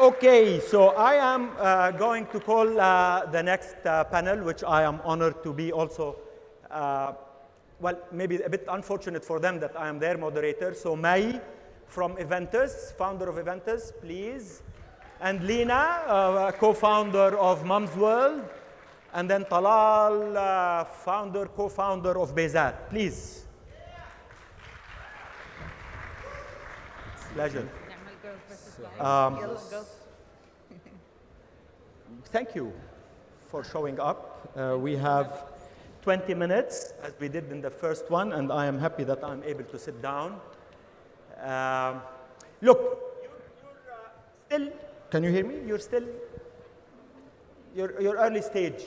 Okay, so I am uh, going to call uh, the next uh, panel, which I am honored to be also, uh, well, maybe a bit unfortunate for them that I am their moderator. So Mai from Eventtus, founder of Eventtus, please. And Lina, uh, co-founder of Mumzworld. And then Talal, uh, founder, co-founder of Bayzat. Please. Pleasure. Um, thank you for showing up. Uh, we have 20 minutes, as we did in the first one, and I am happy that I'm able to sit down. Um, look, you're, you're uh, still, can you hear me? You're still, you're, you're early stage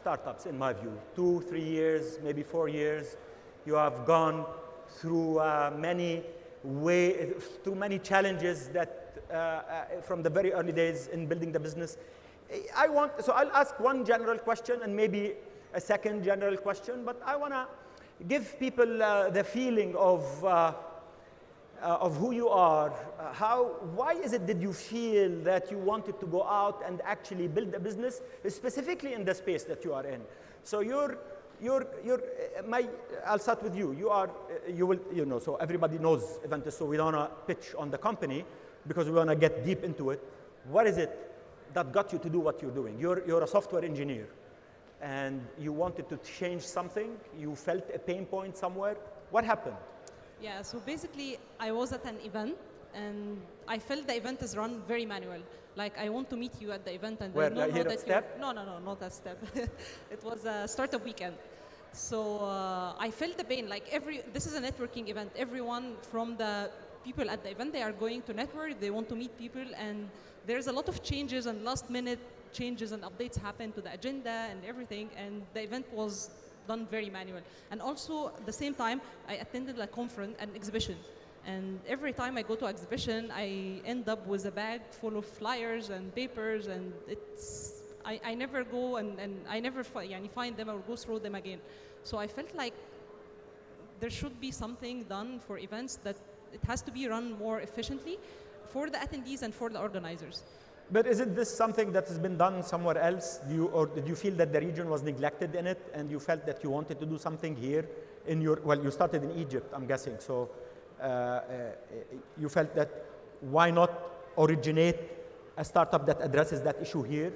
startups, in my view. Two, three years, maybe four years. You have gone through uh, many way, through many challenges that from the very early days in building the business. I want, so I'll ask one general question and maybe a second general question, but I want to give people uh, the feeling of, uh, uh, of who you are. Uh, how, why is it that you feel that you wanted to go out and actually build a business, specifically in the space that you are in? So you're, you're, you're, my, I'll start with you. You are, you will, you know, so everybody knows Eventtus, so we don't want to pitch on the company because we want to get deep into it. What is it that got you to do what you're doing? You're, you're a software engineer and you wanted to change something. You felt a pain point somewhere. What happened? Yeah, so basically I was at an event and I felt the event is run very manual. Like I want to meet you at the event and Where, I don't know that Step? No, no, no, not that step. it was a startup weekend. So uh, I felt the pain. Like every, this is a networking event. Everyone from the people at the event, they are going to network, they want to meet people, and there's a lot of changes and last minute changes and updates happen to the agenda and everything, and the event was done very manual. And also, at the same time, I attended a conference, an exhibition. And every time I go to exhibition, I end up with a bag full of flyers and papers, and it's, I, I never go and, and I never find them or go through them again. So I felt like there should be something done for events that it has to be run more efficiently for the attendees and for the organizers. But isn't this something that has been done somewhere else? Do you, or did you feel that the region was neglected in it and you felt that you wanted to do something here in your, well, you started in Egypt, I'm guessing. So uh, uh, you felt that why not originate a startup that addresses that issue here?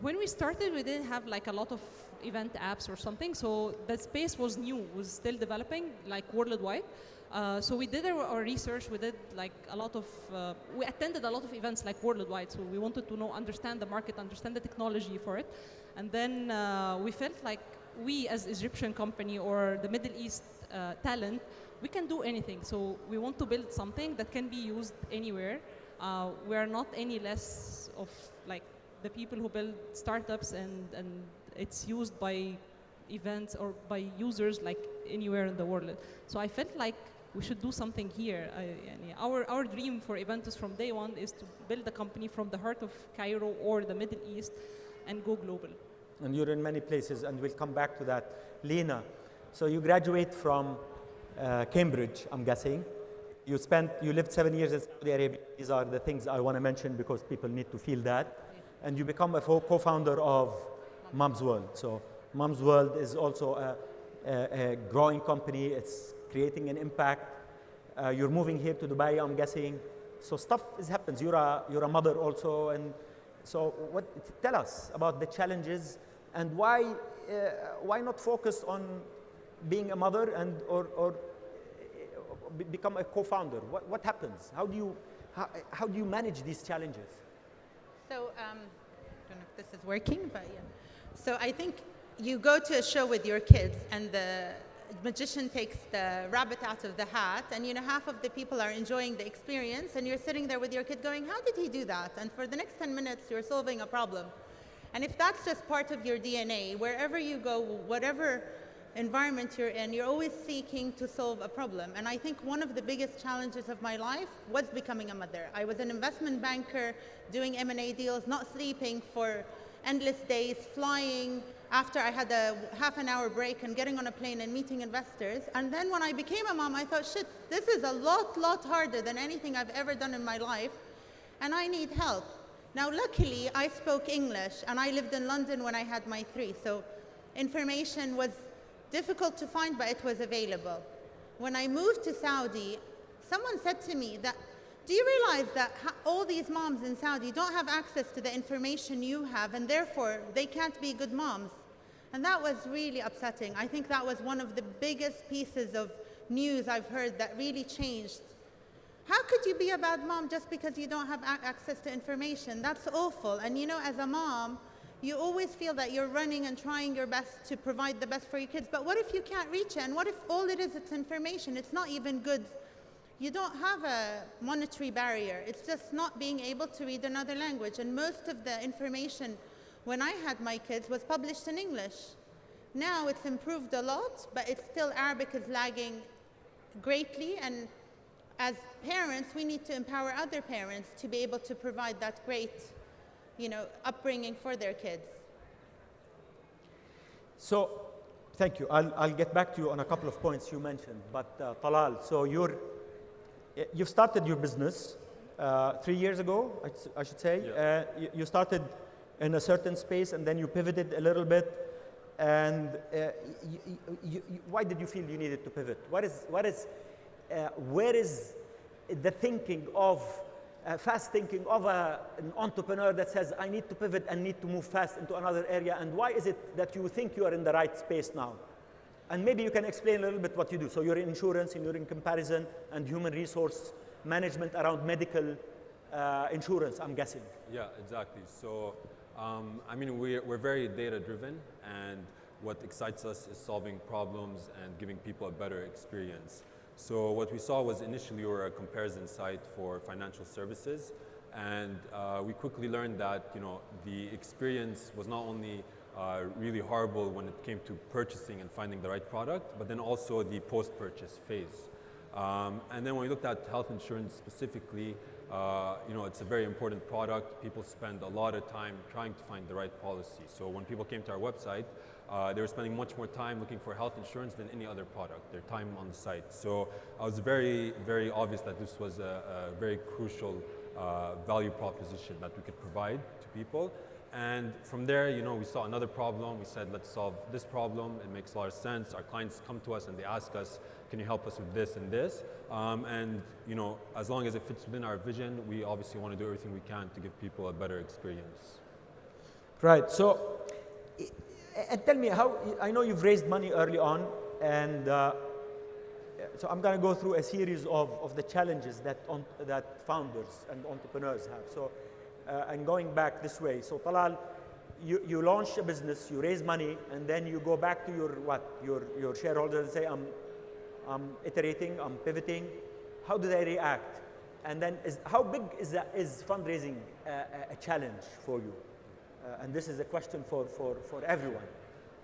When we started, we didn't have like a lot of event apps or something. So the space was new, was still developing like worldwide. Uh, so we did our, our, research. We did like a lot of, uh, we attended a lot of events like worldwide. So we wanted to know, understand the market, understand the technology for it. And then uh, we felt like we as Egyptian company or the Middle East uh, talent, we can do anything. So we want to build something that can be used anywhere. Uh, we are not any less of like the people who build startups and, and it's used by events or by users like anywhere in the world. So I felt like we should do something here. our, our dream for Eventtus from day one is to build a company from the heart of Cairo or the Middle East and go global. And you're in many places, and we'll come back to that. Lena, so you graduate from uh, Cambridge, I'm guessing. You spent, you lived seven years in Saudi Arabia. These are the things I want to mention because people need to feel that. And you become a co-founder of Mumzworld. So Mumzworld is also a, a, a growing company. It's creating an impact. Uh, you're moving here to Dubai, I'm guessing. So stuff is happens. You're a, you're a mother also. And so what, tell us about the challenges and why, uh, why not focus on being a mother and, or, or uh, become a co-founder? What, what happens? How do, you, how, how do you manage these challenges? So, um, I don't know if this is working, but yeah. So I think you go to a show with your kids and the magician takes the rabbit out of the hat and you know half of the people are enjoying the experience and you're sitting there with your kid going how did he do that? And for the next 10 minutes you're solving a problem. And if that's just part of your dna wherever you go whatever environment you're in you're always seeking to solve a problem. And i think one of the biggest challenges of my life was becoming a mother. I was an investment banker doing m&a deals not sleeping for endless days flying after I had a half an hour break and getting on a plane and meeting investors. And then when I became a mom, I thought, shit, this is a lot, lot harder than anything I've ever done in my life. and I need help. Now, luckily, I spoke English and I lived in London when I had my three, so information was difficult to find, but it was available. When I moved to Saudi, someone said to me that, do you realize that all these moms in Saudi don't have access to the information you have and therefore they can't be good moms? And that was really upsetting. I think that was one of the biggest pieces of news I've heard that really changed. How could you be a bad mom just because you don't have access to information? That's awful. And you know, as a mom, you always feel that you're running and trying your best to provide the best for your kids. But what if you can't reach it? And what if all it is, it's information? It's not even good. You don't have a monetary barrier. It's just not being able to read another language. And most of the information when I had my kids was published in English. Now it's improved a lot, but it's still Arabic is lagging greatly. And as parents, we need to empower other parents to be able to provide that great, you know, upbringing for their kids. So, thank you. I'll, I'll get back to you on a couple of points you mentioned. But uh, Talal, so you're, you've started your business uh, three years ago, I, I should say. Yeah. Uh, you, you started in a certain space and then you pivoted a little bit. And uh, why did you feel you needed to pivot? What is, what is, uh, where is the thinking of, uh, fast thinking of a, an entrepreneur that says, I need to pivot and need to move fast into another area? And why is it that you think you are in the right space now? And maybe you can explain a little bit what you do. So you're in insurance, and you're in comparison, and human resource management around medical uh, insurance, I'm guessing. Yeah, exactly. So um, I mean, we're, we're very data driven and what excites us is solving problems and giving people a better experience. So what we saw was initially we were a comparison site for financial services and uh, we quickly learned that you know, the experience was not only uh, really horrible when it came to purchasing and finding the right product, but then also the post-purchase phase. Um, and then when we looked at health insurance specifically, uh, you know, it's a very important product. People spend a lot of time trying to find the right policy. So when people came to our website, uh, they were spending much more time looking for health insurance than any other product, their time on the site. So I was very, very obvious that this was a, a very crucial uh, value proposition that we could provide to people. And from there, you know, we saw another problem. We said, let's solve this problem. It makes a lot of sense. Our clients come to us and they ask us, can you help us with this and this? Um, and you know, as long as it fits within our vision, we obviously want to do everything we can to give people a better experience. Right. So, and tell me how. I know you've raised money early on, and uh, so I'm going to go through a series of, of the challenges that on, that founders and entrepreneurs have. So, uh, and going back this way. So, Talal, you, you launch a business, you raise money, and then you go back to your what your your shareholders and say, I'm I'm iterating, I'm pivoting. How do they react? And then is, how big is, that, is fundraising a, a challenge for you? Uh, and this is a question for, for, for everyone.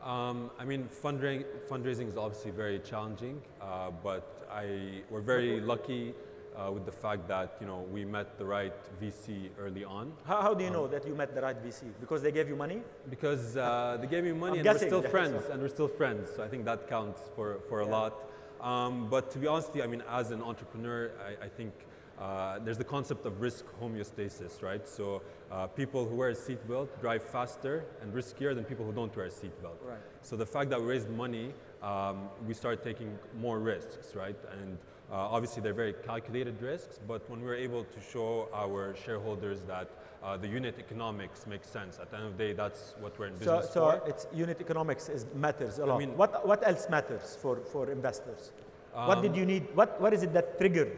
Um, I mean, fundraising, fundraising is obviously very challenging, uh, but I, we're very lucky uh, with the fact that you know we met the right VC early on. How, how do you um, know that you met the right VC? Because they gave you money? Because uh, they gave me money I'm and we're still friends, and we're still friends. So I think that counts for, for yeah. a lot. Um, but to be honest I mean, as an entrepreneur, I, I think uh, there's the concept of risk homeostasis, right? So uh, people who wear a seatbelt drive faster and riskier than people who don't wear a seatbelt. Right. So the fact that we raised money, um, we started taking more risks, right? And uh, obviously they're very calculated risks, but when we were able to show our shareholders that uh, the unit economics makes sense. At the end of the day, that's what we're in business so, for. So it's unit economics is, matters a lot. I mean, what, what else matters for, for investors? Um, what did um, you need? What, what is it that triggered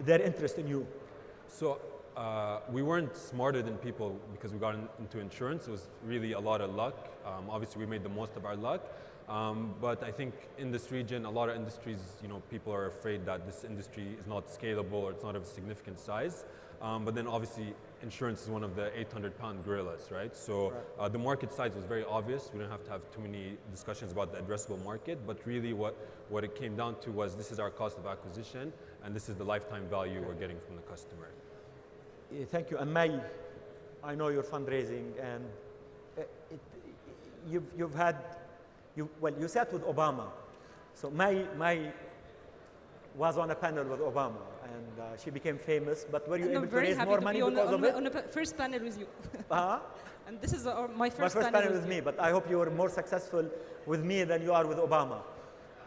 their interest in you? So uh, we weren't smarter than people because we got in, into insurance. It was really a lot of luck. Um, obviously, we made the most of our luck. Um, but I think in this region, a lot of industries, you know, people are afraid that this industry is not scalable or it's not of significant size. Um, but then obviously insurance is one of the 800 pound gorillas, right? So right. Uh, the market size was very obvious. We didn't have to have too many discussions about the addressable market, but really what, what it came down to was this is our cost of acquisition and this is the lifetime value we're getting from the customer. Thank you. And May, I know you're fundraising and uh, it, you've, you've had, you, well, you sat with Obama. So May, May was on a panel with Obama and uh, she became famous. But were you And able to raise more to money be on, because on, of it? on the first panel with you. Uh-huh. and this is uh, my first, My first panel, panel with with me, but I hope you were more successful with me than you are with Obama.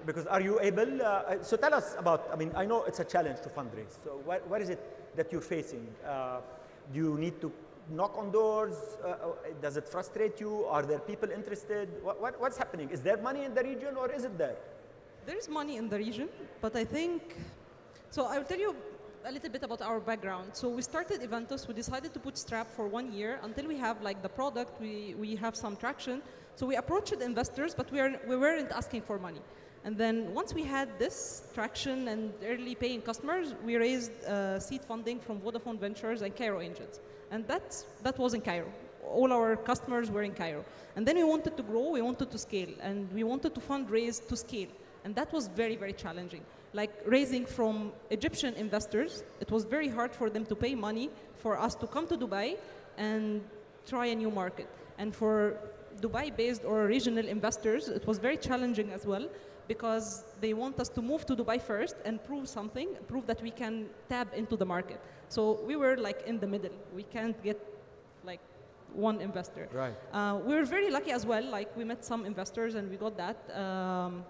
Because are you able, uh, so tell us about, I mean, I know it's a challenge to fundraise. So what, what is it that you're facing? Uh, do you need to knock on doors? Uh, uh, does it frustrate you? Are there people interested? What, what, what's happening? Is there money in the region or is it there? There's money in the region, but I think, so I'll tell you a little bit about our background. So we started Eventtus, we decided to bootstrap for one year until we have like the product, we, we have some traction. So we approached investors, but we, are, we weren't asking for money. And then once we had this traction and early paying customers, we raised uh, seed funding from Vodafone Ventures and Cairo Angels. And that's, that was in Cairo. All our customers were in Cairo. And then we wanted to grow, we wanted to scale, and we wanted to fundraise to scale. And that was very, very challenging. Like raising from Egyptian investors, it was very hard for them to pay money for us to come to Dubai and try a new market. And for Dubai-based or regional investors, it was very challenging as well because they want us to move to Dubai first and prove something, prove that we can tap into the market. So we were like in the middle. We can't get like one investor. Right. Uh, we were very lucky as well. Like we met some investors and we got that. Um,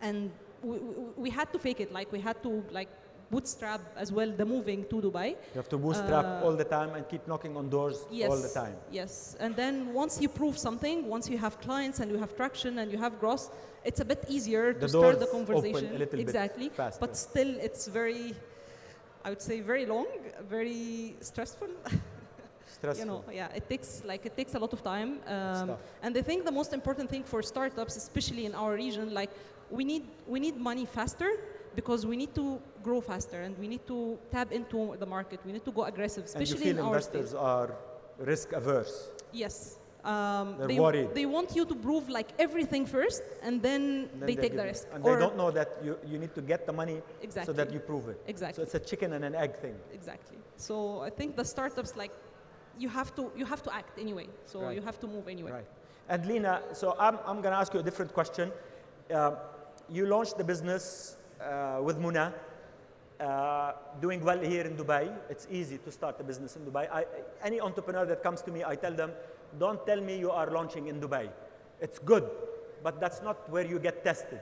and we, we, we had to fake it. Like we had to like bootstrap as well the moving to Dubai. You have to bootstrap Uh, all the time and keep knocking on doors Yes. all the time. Yes. And then once you prove something, once you have clients and you have traction and you have growth, it's a bit easier The to start the conversation. a little bit exactly. But still, it's very, I would say, very long, very stressful. Stressful. you know, yeah, it takes like it takes a lot of time. Um, and I think the most important thing for startups, especially in our region, like we need we need money faster because we need to grow faster and we need to tap into the market. We need to go aggressive, especially and you feel in our investors are risk averse. Yes. Um, They're they, worried. they want you to prove like everything first, and then, And then they take the risk. And Or- they don't know that you, you need to get the money so that you prove it. Exactly. So it's a chicken and an egg thing. Exactly. So I think the startups like you have to you have to act anyway. So Right. you have to move anyway. Right. And Lena, so I'm, I'm going to ask you a different question. Uh, you launched the business with Muna, uh, doing well here in Dubai. It's easy to start a business in Dubai. I, any entrepreneur that comes to me, I tell them, don't tell me you are launching in Dubai. It's good, but that's not where you get tested.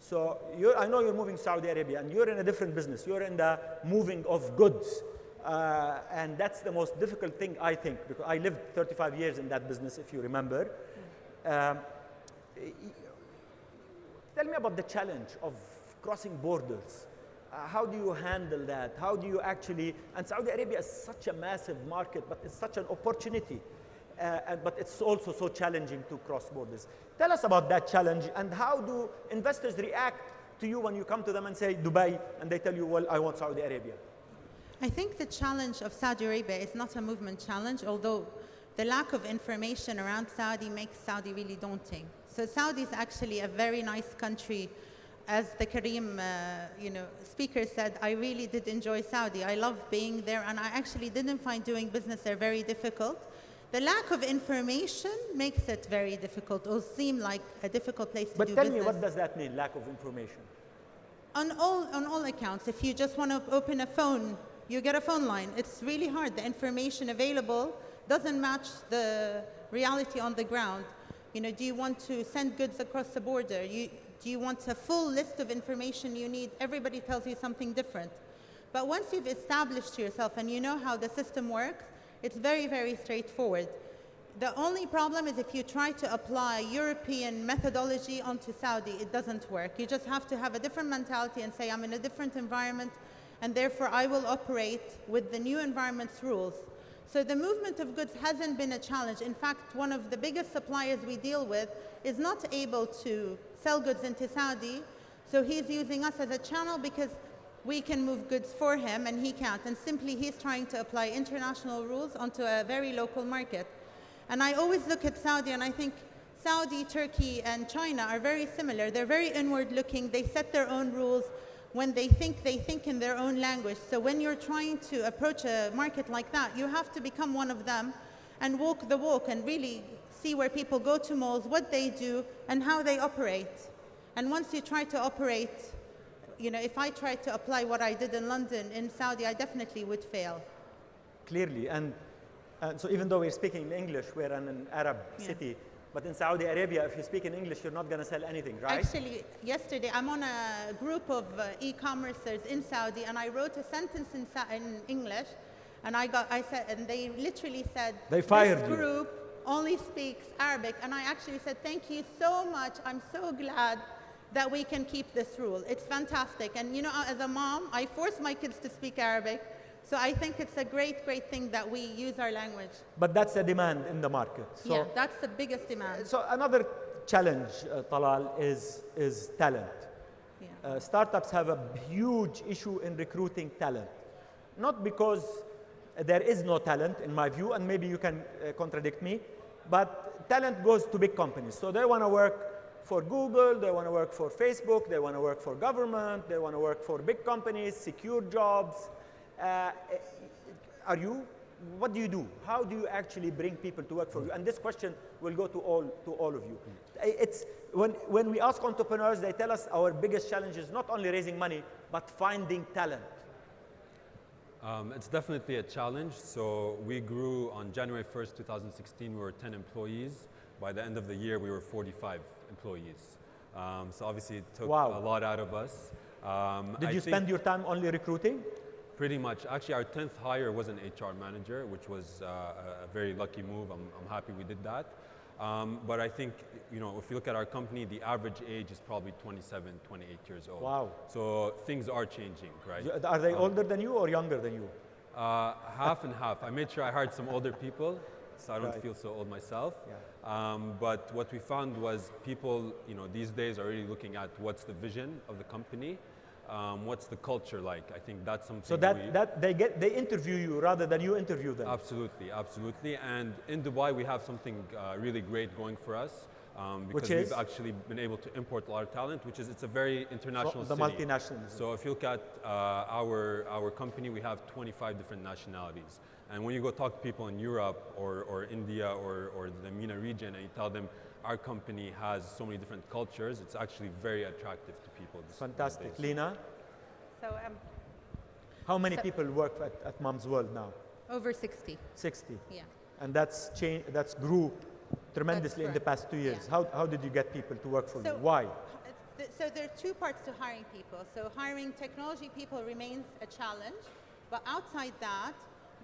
So I know you're moving Saudi Arabia, and you're in a different business. You're in the moving of goods. Uh, and that's the most difficult thing, I think, because I lived 35 years in that business, if you remember. Um, tell me about the challenge of crossing borders. Uh, how do you handle that? How do you actually, and Saudi Arabia is such a massive market, but it's such an opportunity. Uh, and, but it's also so challenging to cross borders. Tell us about that challenge and how do investors react to you when you come to them and say Dubai and they tell you, well, I want Saudi Arabia? I think the challenge of Saudi Arabia is not a movement challenge, although the lack of information around Saudi makes Saudi really daunting. So Saudi is actually a very nice country. As the Careem, uh, you know, speaker said, I really did enjoy Saudi. I love being there, and I actually didn't find doing business there very difficult. The lack of information makes it very difficult, or seem like a difficult place to But do tell me, what does that mean, lack of information? on all on all accounts if you just want to open a phone you get a phone line it's really hard the information available doesn't match the reality on the ground you know do you want to send goods across the border you do you want a full list of information you need everybody tells you something different but once you've established yourself and you know how the system works it's very very straightforward the only problem is if you try to apply European methodology onto Saudi, it doesn't work. You just have to have a different mentality and say, I'm in a different environment, and therefore I will operate with the new environment's rules. So the movement of goods hasn't been a challenge. In fact, one of the biggest suppliers we deal with is not able to sell goods into Saudi, so he's using us as a channel because we can move goods for him and he can't. And simply he's trying to apply international rules onto a very local market. And I always look at Saudi and I think Saudi, Turkey, and China are very similar. They're very inward looking. They set their own rules. When they think, they think in their own language. So when you're trying to approach a market like that, you have to become one of them and walk the walk and really see where people go to malls, what they do, and how they operate. And once you try to operate you know, if I tried to apply what I did in London in Saudi, I definitely would fail. Clearly, and, and so even though we're speaking in English, we're in an Arab Yeah. city, but in Saudi Arabia, if you speak in English, you're not going to sell anything, right? Actually, yesterday I'm on a group of uh, e-commercers in Saudi, and I wrote a sentence in, Sa- in English, and I got, I said, and they literally said, They fired this you." group only speaks Arabic, and I actually said, thank you so much. I'm so glad that we can keep this rule. It's fantastic, and you know, as a mom, I force my kids to speak Arabic, so I think it's a great, great thing that we use our language. But that's a demand in the market. So, yeah, that's the biggest demand. so another challenge, uh, Talal, is, is talent. Yeah. Uh, startups have a huge issue in recruiting talent. Not because there is no talent, in my view, and maybe you can uh, contradict me, but talent goes to big companies. So they want to work for Google, they want to work for Facebook, they want to work for government, they want to work for big companies, secure jobs. Uh, are you, what do you do? How do you actually bring people to work for you? And this question will go to all, to all of you. I- It's, when, when we ask entrepreneurs, they tell us our biggest challenge is not only raising money, but finding talent. Um, it's definitely a challenge. So we grew on January 1st, 2016, we were 10 employees. By the end of the year, we were 45 employees. Um, so obviously it took Wow. a lot out of us. Um, Did I you spend your time only recruiting? Pretty much. Actually, our 10th hire was an HR manager, which was uh, a very lucky move. I'm, I'm happy we did that. Um, but I think, you know, if you look at our company, the average age is probably 27, 28 years old. Wow. So things are changing, right? Are they older than you or younger than you? Uh, half and half. I made sure I hired some older people, so I don't Right. feel so old myself. Yeah. Um, but what we found was people, you know, these days are really looking at what's the vision of the company, um, what's the culture like. I think that's something. So we, that, that they, get, they interview you rather than you interview them. Absolutely, absolutely. And in Dubai, we have something uh, really great going for us. Um, because Which is? we've actually been able to import a lot of talent, which is it's a very international the city. multinationals. So if you look at uh, our, our company, we have 25 different nationalities. And when you go talk to people in Europe or, or India or, or the MENA region and you tell them our company has so many different cultures, it's actually very attractive to people. Fantastic. days. Lena, So um, how many So- people work at, at Mumzworld now? over 60, 60. yeah. And that's changed, that's grew tremendously in the past two years. Yeah. How, how did you get people to work for So- you? Why? Th- So there are two parts to hiring people. So hiring technology people remains a challenge, but outside that,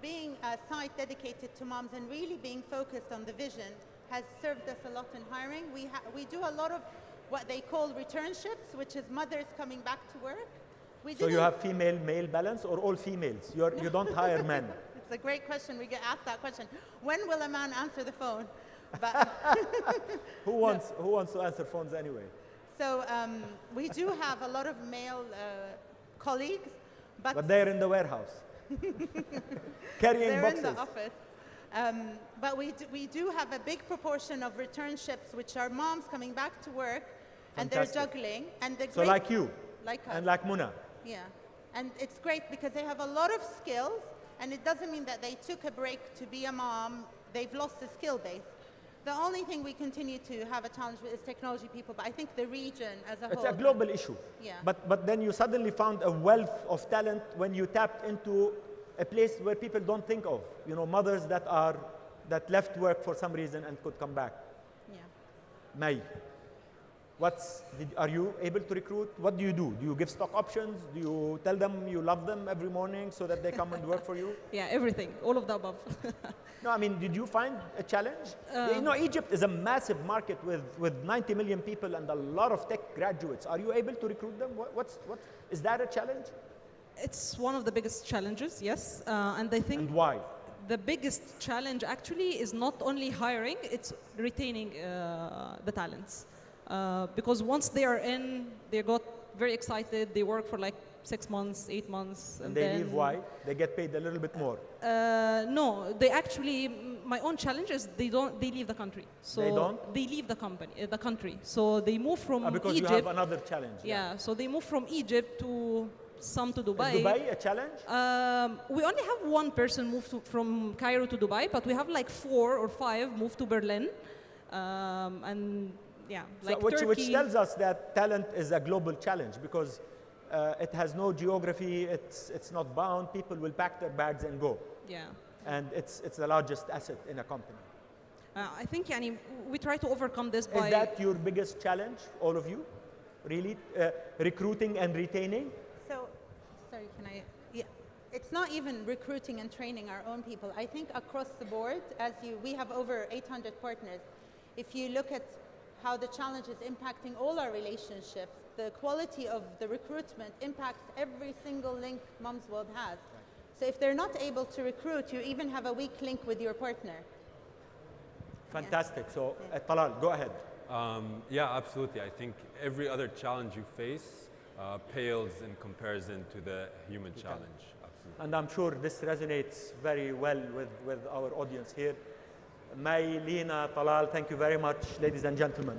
being a site dedicated to moms and really being focused on the vision has served us a lot in hiring. We, ha- we do a lot of what they call returnships, which is mothers coming back to work. We So you have female male balance or all females? You're, you don't hire men. It's a great question. We get asked that question. When will a man answer the phone? But Who wants, who wants to answer phones anyway? so um, we do have a lot of male uh, colleagues, but, But they're in the warehouse. Carrying they're boxes. in the office. Um, but we do, we do have a big proportion of returnships, which are moms coming back to work, and they're juggling. And the So like you like us. and like Muna. Yeah, and it's great because they have a lot of skills, and it doesn't mean that they took a break to be a mom. They've lost the skill base. The only thing we continue to have a challenge with is technology people, but I think the region as a It's whole. It's a global issue. Yeah. But, but then you suddenly found a wealth of talent when you tapped into a place where people don't think of. You know, mothers that are that left work for some reason and could come back. Yeah. May, what's did, are you able to recruit? What do you do? Do you give stock options? Do you tell them you love them every morning so that they come and work for you? Yeah, everything, all of the above. No, I mean, did you find a challenge? you um, know, Egypt is a massive market with, with 90 million people and a lot of tech graduates. Are you able to recruit them? What, what's, what, is that a challenge? It's one of the biggest challenges, yes. Uh, and I think And why? the biggest challenge actually is not only hiring, it's retaining uh, the talents. Uh, because once they are in, they got very excited, they work for like six months, eight months. And they then, leave why? They get paid a little bit more. Uh, no, they actually, my own challenge is they don't, they leave the country. So They don't? They leave the company, uh, the country. So they move from Ah, because Egypt. you have another challenge. yeah, so they move from Egypt to some to Dubai. Is Dubai a challenge? Um, we only have one person moved to, from Cairo to Dubai, but we have like four or five moved to Berlin. Um, and yeah, so like which, Turkey. which tells us that talent is a global challenge because uh, it has no geography, it's, it's not bound, people will pack their bags and go. Yeah. And it's, it's the largest asset in a company. Uh, I think Yanni, we try to overcome this Is that your biggest challenge, all of you? Really? Uh, recruiting and retaining? So, sorry, can I? Yeah, it's not even recruiting and training our own people. I think across the board, as you, we have over 800 partners. If you look at how the challenge is impacting all our relationships, the quality of the recruitment impacts every single link Mumzworld has. So if they're not able to recruit, you even have a weak link with your partner. Fantastic. So, uh, Talal, go ahead. Um, yeah, absolutely. I think every other challenge you face uh, pales in comparison to the human challenge. Absolutely. And I'm sure this resonates very well with, with our audience here. May, Lina, Talal, thank you very much, ladies and gentlemen.